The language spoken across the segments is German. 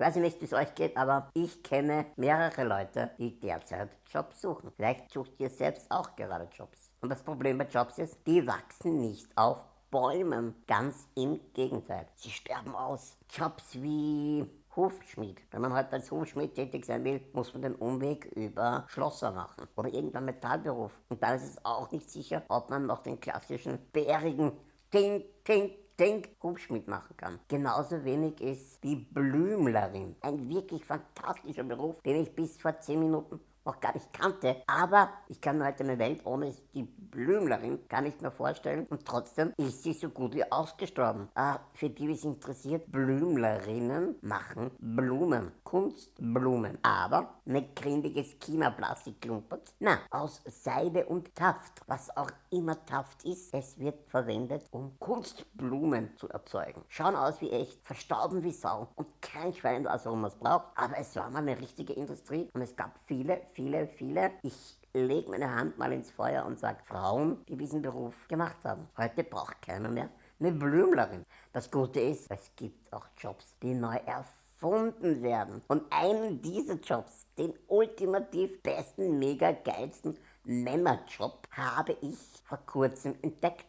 Ich weiß nicht, wie es euch geht, aber ich kenne mehrere Leute, die derzeit Jobs suchen. Vielleicht sucht ihr selbst auch gerade Jobs. Und das Problem bei Jobs ist, die wachsen nicht auf Bäumen. Ganz im Gegenteil. Sie sterben aus. Jobs wie Hufschmied. Wenn man halt als Hufschmied tätig sein will, muss man den Umweg über Schlosser machen oder irgendein Metallberuf. Und dann ist es auch nicht sicher, ob man noch den klassischen bärigen Ting, Ting, Denkhubschmied machen kann. Genauso wenig ist die Blümlerin. Ein wirklich fantastischer Beruf, den ich bis vor 10 Minuten noch gar nicht kannte. Aber ich kann mir halt eine Welt ohne die Blümlerin gar nicht mehr vorstellen. Und trotzdem ist sie so gut wie ausgestorben. Ah, für die, die es interessiert, Blümlerinnen machen Blumen. Kunstblumen. Aber nicht grindiges China-Plastik klumpert. Na, aus Seide und Taft. Was auch immer Taft ist, es wird verwendet, um Kunstblumen zu erzeugen. Schauen aus wie echt, verstauben wie Sau und kein Schwein weiß, warum man es braucht. Aber es war mal eine richtige Industrie und es gab viele, viele, viele. Ich lege meine Hand mal ins Feuer und sage Frauen, die diesen Beruf gemacht haben. Heute braucht keiner mehr eine Blümlerin. Das Gute ist, es gibt auch Jobs, die neu erfunden werden. Und einen dieser Jobs, den ultimativ besten, mega geilsten Männerjob, habe ich vor kurzem entdeckt.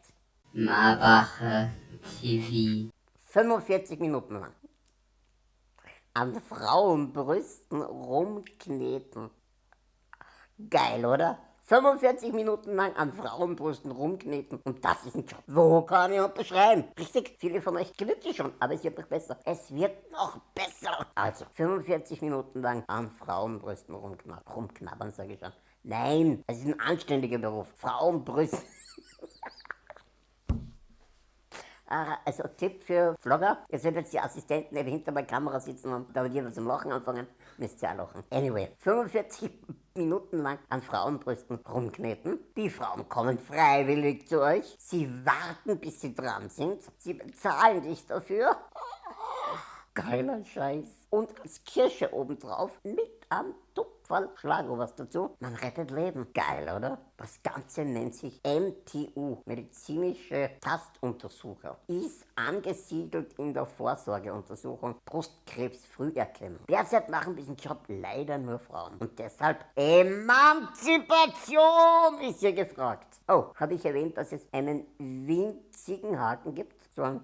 Marwache TV. 45 Minuten lang. An Frauenbrüsten rumkneten. Geil, oder? 45 Minuten lang an Frauenbrüsten rumkneten und das ist ein Job. Wo kann ich unterschreiben? Richtig, viele von euch glücklich schon, aber es wird noch besser. Es wird noch besser. Also, 45 Minuten lang an Frauenbrüsten rumknabbern, rumknabbern sage ich schon. Nein, es ist ein anständiger Beruf. Frauenbrüsten. Ah, also Tipp für Vlogger, ihr jetzt die Assistenten, die hinter der Kamera sitzen und da wird zum Lachen anfangen, müsst ihr auch lachen. Anyway, 45 Minuten lang an Frauenbrüsten rumkneten. Die Frauen kommen freiwillig zu euch. Sie warten, bis sie dran sind. Sie bezahlen dich dafür. Geiler Scheiß. Und als Kirsche obendrauf mit am Tupferl Schlago was dazu. Man rettet Leben. Geil, oder? Das Ganze nennt sich MTU, medizinische Tastuntersucher. Ist angesiedelt in der Vorsorgeuntersuchung Brustkrebsfrüherkennung. Derzeit machen diesen Job leider nur Frauen. Und deshalb Emanzipation ist hier gefragt. Oh, habe ich erwähnt, dass es einen winzigen Haken gibt? So ein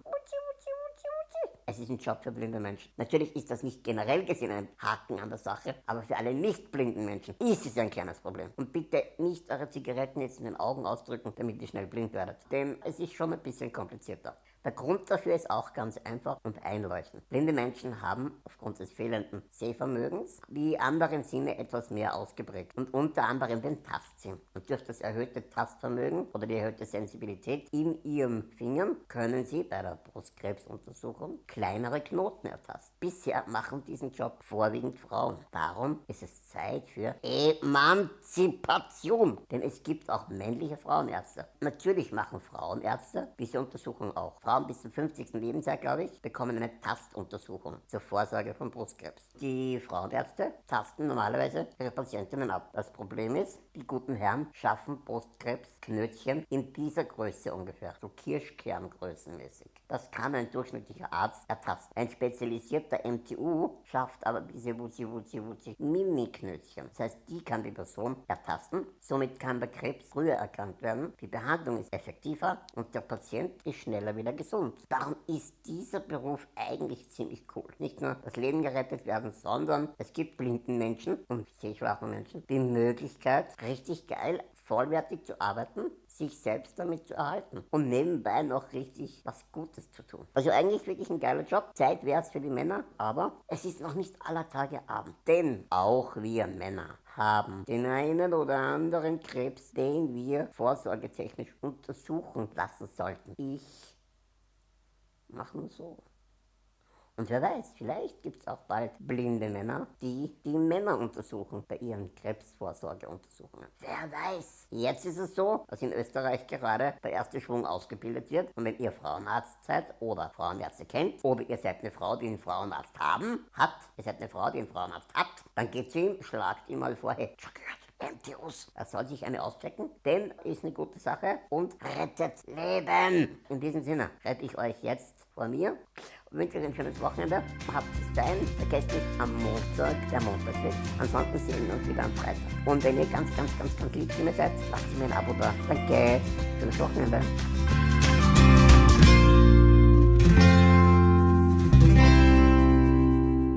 es ist ein Job für blinde Menschen. Natürlich ist das nicht generell gesehen ein Haken an der Sache, aber für alle nicht blinden Menschen ist es ein kleines Problem. Und bitte nicht eure Zigaretten jetzt in den Augen ausdrücken, damit ihr schnell blind werdet. Denn es ist schon ein bisschen komplizierter. Der Grund dafür ist auch ganz einfach und einleuchtend. Blinde Menschen haben aufgrund des fehlenden Sehvermögens die anderen Sinne etwas mehr ausgeprägt und unter anderem den Tastsinn. Und durch das erhöhte Tastvermögen oder die erhöhte Sensibilität in ihren Fingern können sie bei der Brustkrebsuntersuchung kleinere Knoten ertasten. Bisher machen diesen Job vorwiegend Frauen. Darum ist es Zeit für Emanzipation. Denn es gibt auch männliche Frauenärzte. Natürlich machen Frauenärzte diese Untersuchung auch. Frauen bis zum 50. Lebensjahr, glaube ich, bekommen eine Tastuntersuchung zur Vorsorge von Brustkrebs. Die Frauenärzte tasten normalerweise ihre Patientinnen ab. Das Problem ist, die guten Herren schaffen Brustkrebsknötchen in dieser Größe ungefähr, so Kirschkerngrößenmäßig. Das kann ein durchschnittlicher Arzt ertasten. Ein spezialisierter MTU schafft aber diese Wuzi Wuzi Wuzi Mini-Knötchen. Das heißt, die kann die Person ertasten. Somit kann der Krebs früher erkannt werden. Die Behandlung ist effektiver und der Patient ist schneller wieder gesund. Darum ist dieser Beruf eigentlich ziemlich cool. Nicht nur das Leben gerettet werden, sondern es gibt blinden Menschen und sehschwachen Menschen die Möglichkeit, richtig geil vollwertig zu arbeiten, sich selbst damit zu erhalten und nebenbei noch richtig was Gutes zu tun. Also eigentlich wirklich ein geiler Job. Zeit wäre es für die Männer, aber es ist noch nicht aller Tage Abend. Denn auch wir Männer haben den einen oder anderen Krebs, den wir vorsorgetechnisch untersuchen lassen sollten. Ich machen so. Und wer weiß, vielleicht gibt es auch bald blinde Männer, die die Männer untersuchen bei ihren Krebsvorsorgeuntersuchungen. Wer weiß. Jetzt ist es so, dass in Österreich gerade der erste Schwung ausgebildet wird. Und wenn ihr Frauenarzt seid oder Frauenärzte kennt, oder ihr seid eine Frau, die einen Frauenarzt haben, hat, ihr seid eine Frau, die einen Frauenarzt hat, dann geht zu ihm, schlagt ihm mal vor, hey, MTUs. Er soll sich eine auschecken, denn ist eine gute Sache und rettet Leben. In diesem Sinne rette ich euch jetzt vor mir und wünsche euch ein schönes Wochenende. Habt es sein, vergesst nicht am Montag, der Montagswitz. Ansonsten sehen wir uns wieder am Freitag. Und wenn ihr ganz, ganz, ganz, ganz lieb zu mir seid, lasst mir ein Abo da. Danke, schönes Wochenende.